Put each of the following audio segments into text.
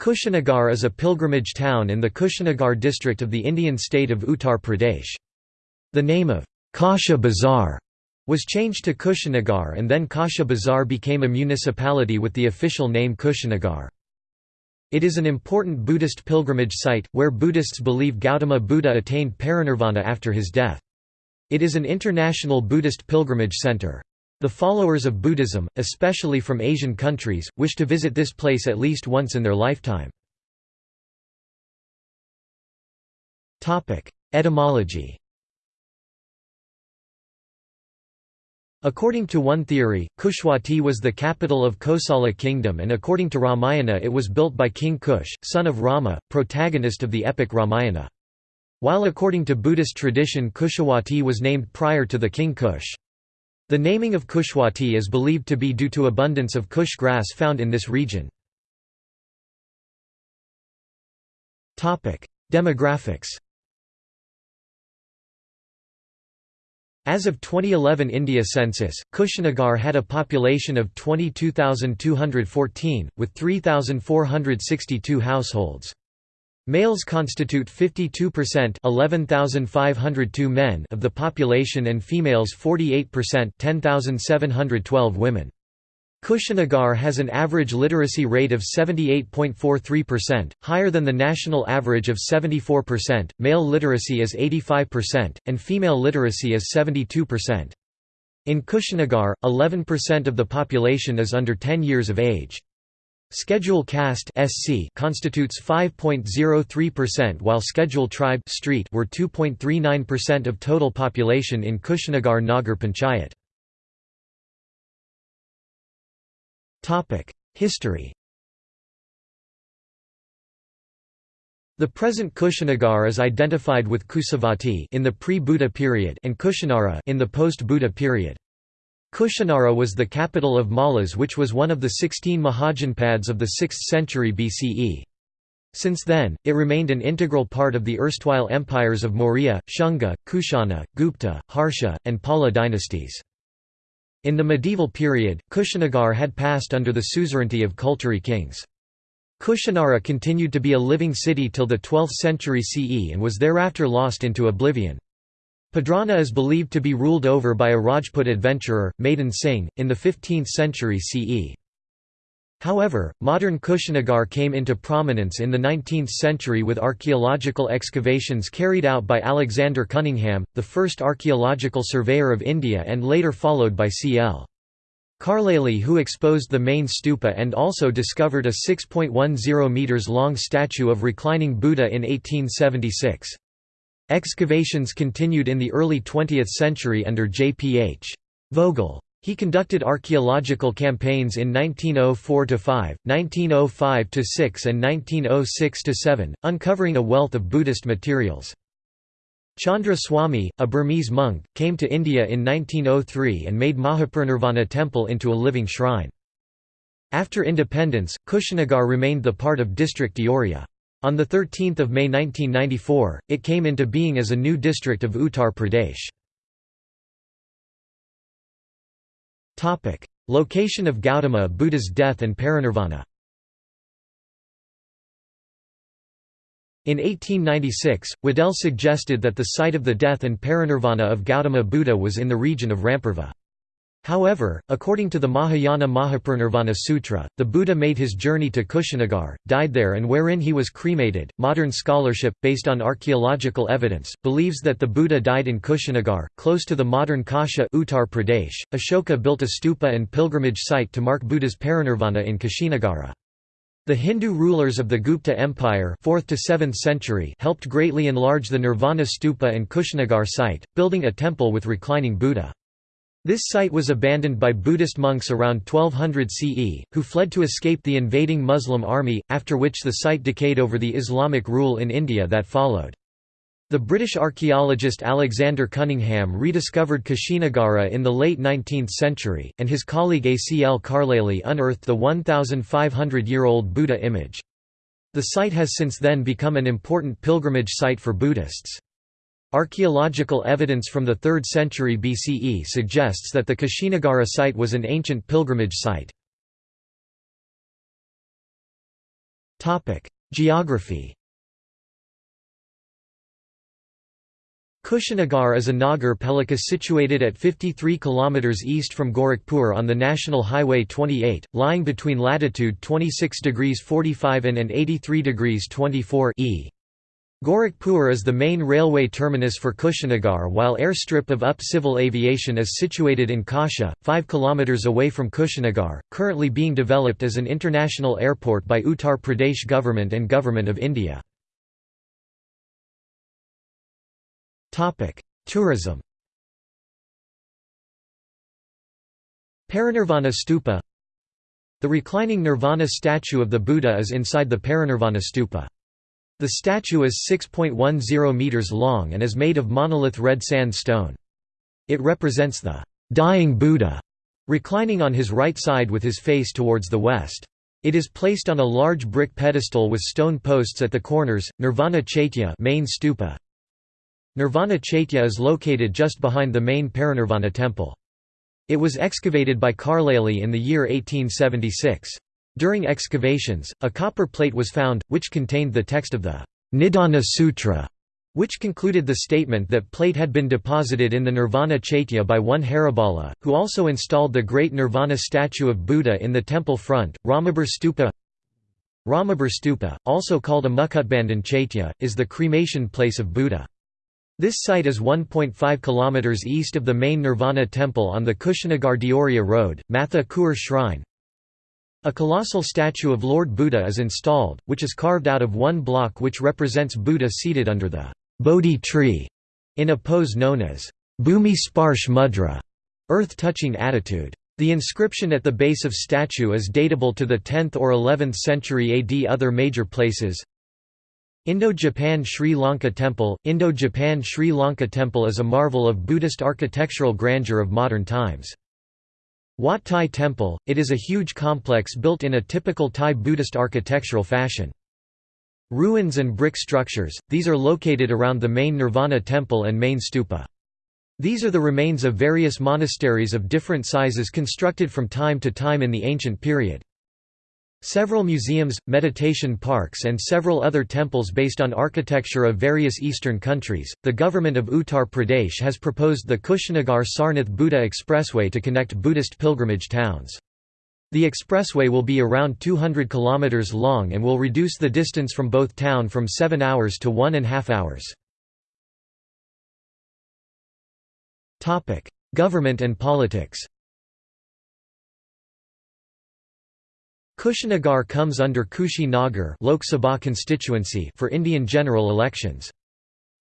Kushinagar is a pilgrimage town in the Kushinagar district of the Indian state of Uttar Pradesh. The name of Kasha Bazar was changed to Kushinagar and then Kasha Bazar became a municipality with the official name Kushinagar. It is an important Buddhist pilgrimage site, where Buddhists believe Gautama Buddha attained parinirvana after his death. It is an international Buddhist pilgrimage center. The followers of Buddhism, especially from Asian countries, wish to visit this place at least once in their lifetime. Etymology According to one theory, Kushwati was the capital of Kosala kingdom and according to Ramayana it was built by King Kush, son of Rama, protagonist of the epic Ramayana. While according to Buddhist tradition Kushawati was named prior to the king Kush. The naming of Kushwati is believed to be due to abundance of Kush grass found in this region. Demographics As of 2011 India census, Kushinagar had a population of 22,214, with 3,462 households. Males constitute 52% 11,502 men of the population and females 48% 10,712 women. Kushinagar has an average literacy rate of 78.43%, higher than the national average of 74%. Male literacy is 85%, and female literacy is 72%. In Kushinagar, 11% of the population is under 10 years of age. Schedule caste (SC) constitutes 5.03% while Schedule tribe (street) were 2.39% of total population in Kushinagar Nagar Panchayat. Topic: History. The present Kushinagar is identified with Kusavati in the pre-Buddha period and Kushinara in the post-Buddha period. Kushinara was the capital of Mallas which was one of the sixteen Mahajanpads of the 6th century BCE. Since then, it remained an integral part of the erstwhile empires of Maurya, Shunga, Kushana, Gupta, Harsha, and Pala dynasties. In the medieval period, Kushinagar had passed under the suzerainty of Kalachuri kings. Kushinara continued to be a living city till the 12th century CE and was thereafter lost into oblivion. Padrauna is believed to be ruled over by a Rajput adventurer, Madan Singh, in the 15th century CE. However, modern Kushinagar came into prominence in the 19th century with archaeological excavations carried out by Alexander Cunningham, the first archaeological surveyor of India and later followed by C.L. Carlleyle who exposed the main stupa and also discovered a 6.10 metres long statue of reclining Buddha in 1876. Excavations continued in the early 20th century under J.P.H. Vogel. He conducted archaeological campaigns in 1904–5, 1905–6 and 1906–7, uncovering a wealth of Buddhist materials. Chandra Swami, a Burmese monk, came to India in 1903 and made Mahaparinirvana temple into a living shrine. After independence, Kushinagar remained the part of district Deoria. On 13 May 1994, it came into being as a new district of Uttar Pradesh. Location of Gautama Buddha's death and parinirvana In 1896, Waddell suggested that the site of the death and parinirvana of Gautama Buddha was in the region of Rampurva. However, according to the Mahayana Mahaparinirvana Sutra, the Buddha made his journey to Kushinagar, died there, and wherein he was cremated. Modern scholarship, based on archaeological evidence, believes that the Buddha died in Kushinagar, close to the modern Kasha Uttar Pradesh. Ashoka built a stupa and pilgrimage site to mark Buddha's parinirvana in Kushinagara. The Hindu rulers of the Gupta Empire 4th to 7th century helped greatly enlarge the Nirvana stupa and Kushinagar site, building a temple with reclining Buddha. This site was abandoned by Buddhist monks around 1200 CE, who fled to escape the invading Muslim army, after which the site decayed over the Islamic rule in India that followed. The British archaeologist Alexander Cunningham rediscovered Kushinagara in the late 19th century, and his colleague A. C. L. Carlleyle unearthed the 1,500-year-old Buddha image. The site has since then become an important pilgrimage site for Buddhists. Archaeological evidence from the 3rd century BCE suggests that the Kushinagara site was an ancient pilgrimage site. Geography Kushinagar is a Nagar Palika situated at 53 km east from Gorakhpur on the National Highway 28, lying between latitude 26 degrees 45 and 83 degrees 24 e. Gorakhpur is the main railway terminus for Kushinagar while airstrip of UP Civil Aviation is situated in Kasha, 5 km away from Kushinagar, currently being developed as an international airport by Uttar Pradesh government and Government of India. Tourism Parinirvana Stupa The reclining Nirvana statue of the Buddha is inside the Parinirvana Stupa. The statue is 6.10 meters long and is made of monolith red sand stone. It represents the dying Buddha, reclining on his right side with his face towards the west. It is placed on a large brick pedestal with stone posts at the corners. Nirvana Chaitya main stupa. Nirvana Chaitya is located just behind the main Parinirvana temple. It was excavated by Carlleyle in the year 1876. During excavations, a copper plate was found, which contained the text of the Nidana Sutra, which concluded the statement that plate had been deposited in the Nirvana Chaitya by one Haribala, who also installed the great Nirvana statue of Buddha in the temple front. Ramabhar Stupa Ramabhar Stupa, also called a Mukutbandhan Chaitya, is the cremation place of Buddha. This site is 1.5 km east of the main Nirvana temple on the Kushinagar Deoria Road, Matha Kuar Shrine. A colossal statue of Lord Buddha is installed, which is carved out of one block which represents Buddha seated under the Bodhi tree, in a pose known as Bhumi Sparsh Mudra, earth-touching attitude. The inscription at the base of statue is datable to the 10th or 11th century AD. Other major places Indo-Japan Sri Lanka Temple Indo-Japan Sri Lanka Temple is a marvel of Buddhist architectural grandeur of modern times. Wat Thai Temple, it is a huge complex built in a typical Thai Buddhist architectural fashion. Ruins and brick structures, these are located around the main Nirvana Temple and main stupa. These are the remains of various monasteries of different sizes constructed from time to time in the ancient period. Several museums, meditation parks, and several other temples based on architecture of various eastern countries. The government of Uttar Pradesh has proposed the Kushinagar Sarnath Buddha Expressway to connect Buddhist pilgrimage towns. The expressway will be around 200 km long and will reduce the distance from both town from 7 hours to one and a half hours. Government and politics Kushinagar comes under Kushi Nagar Lok Sabha constituency for Indian general elections.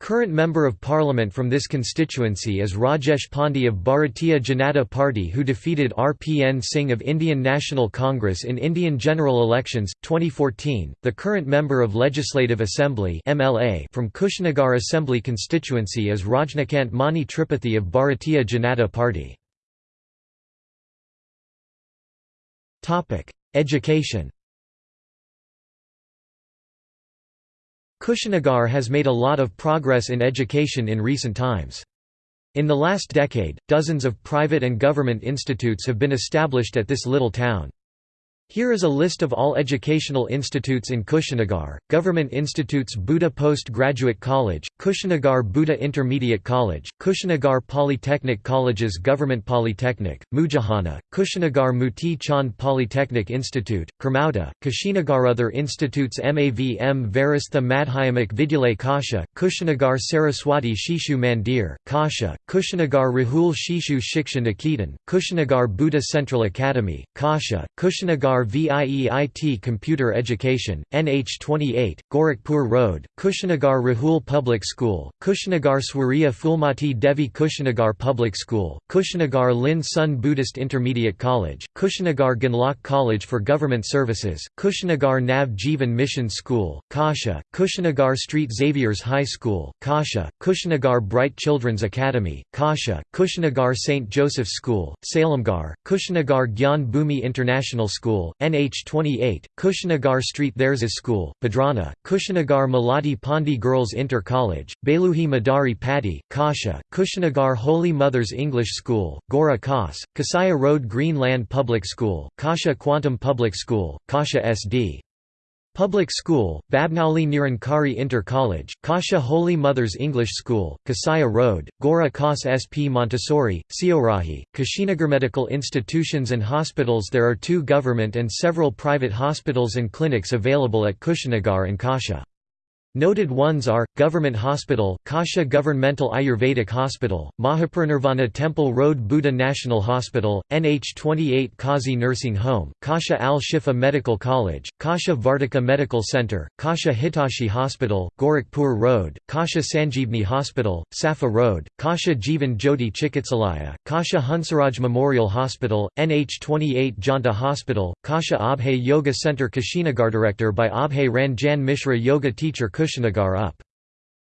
Current Member of Parliament from this constituency is Rajesh Pandey of Bharatiya Janata Party who defeated RPN Singh of Indian National Congress in Indian general elections 2014. The current Member of Legislative Assembly MLA from Kushinagar Assembly constituency is Rajnikant Mani Tripathi of Bharatiya Janata Party. Education Kushinagar has made a lot of progress in education in recent times. In the last decade, dozens of private and government institutes have been established at this little town. Here is a list of all educational institutes in Kushinagar, Government Institutes Buddha Post-Graduate College, Kushinagar Buddha Intermediate College, Kushinagar Polytechnic Colleges Government Polytechnic, Mujahana, Kushinagar Muti Chand Polytechnic Institute, Kermauda, Kushinagar Other institutes MAVM Varastha Madhyamak Vidyalay Kasha, Kushinagar Saraswati Shishu Mandir, Kasha, Kushinagar Rahul Shishu Shiksha Niketan, Kushinagar Buddha Central Academy, Kasha, Kushinagar VIEIT Computer Education, NH28, Gorakhpur Road, Kushinagar Rahul Public School, Kushinagar Swarya Phulmati Devi Kushinagar Public School, Kushinagar Lin Sun Buddhist Intermediate College, Kushinagar Ganlok College for Government Services, Kushinagar Nav Jivan Mission School, Kasha, Kushinagar Street Xavier's High School, Kasha, Kushinagar Bright Children's Academy, Kasha, Kushinagar St. Joseph's School, Salemgar, Kushinagar Gyan Bhumi International School, School, NH28, Kushinagar Street There's a School, Padrauna, Kushinagar Malati Pandi Girls Inter College, Beluhi Madari Patti, Kasha, Kushinagar Holy Mothers English School, Gora Khas, Kasaya Road Greenland Public School, Kasha Quantum Public School, Kasha SD. Public School, Babnauli Nirankari Inter College, Kasha Holy Mothers English School, Kasaya Road, Gora Kas SP Montessori, Siorahi, Kushinagar Medical institutions and hospitals There are two government and several private hospitals and clinics available at Kushinagar and Kasha. Noted ones are, Government Hospital, Kasha Governmental Ayurvedic Hospital, Mahaparinirvana Temple Road Buddha National Hospital, NH28 Kazi Nursing Home, Kasha Al-Shifa Medical College, Kasha Vartika Medical Center, Kasha Hitashi Hospital, Gorakhpur Road, Kasha Sanjeevni Hospital, Safa Road, Kasha Jivan Jyoti Chikitsalaya, Kasha Hansaraj Memorial Hospital, NH28 Janta Hospital, Kasha Abhay Yoga Center Kashinagar Director by Abhay Ranjan Mishra Yoga Teacher Kushinagar up.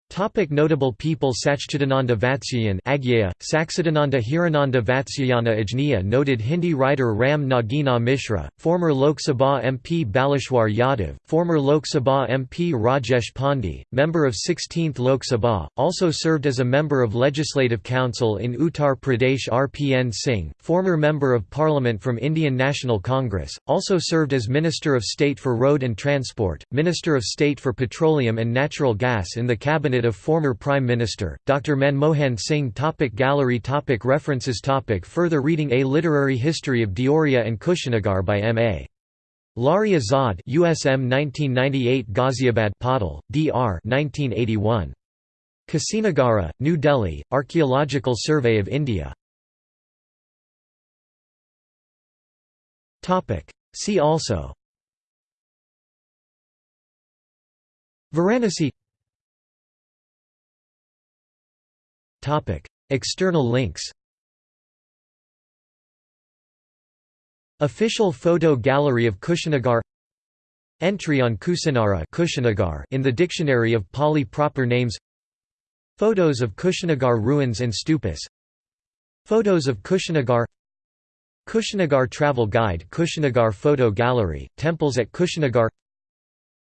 Topic notable people Sachchidananda Vatsyayan Agyeya, Sachchidananda Hirananda Vatsyayana Ajniya Noted Hindi writer Ram Nagina Mishra, former Lok Sabha MP Balishwar Yadav, former Lok Sabha MP Rajesh Pandey, member of 16th Lok Sabha, also served as a member of Legislative Council in Uttar Pradesh RPN Singh, former Member of Parliament from Indian National Congress, also served as Minister of State for Road and Transport, Minister of State for Petroleum and Natural Gas in the Cabinet of former Prime Minister, Dr. Manmohan Singh topic Gallery topic References topic Further reading A Literary History of Deoria and Kushinagar by M.A. Lari Azad USM 1998 Ghaziabad Patil, D.R. 1981. Kusinagara, New Delhi, Archaeological Survey of India. See also Varanasi External links Official photo gallery of Kushinagar Entry on Kusinara Kushinagar in the Dictionary of Pali proper names Photos of Kushinagar ruins and stupas Photos of Kushinagar Kushinagar Travel Guide Kushinagar Photo Gallery, Temples at Kushinagar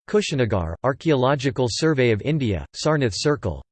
Kushinagar, Archaeological Survey of India, Sarnath Circle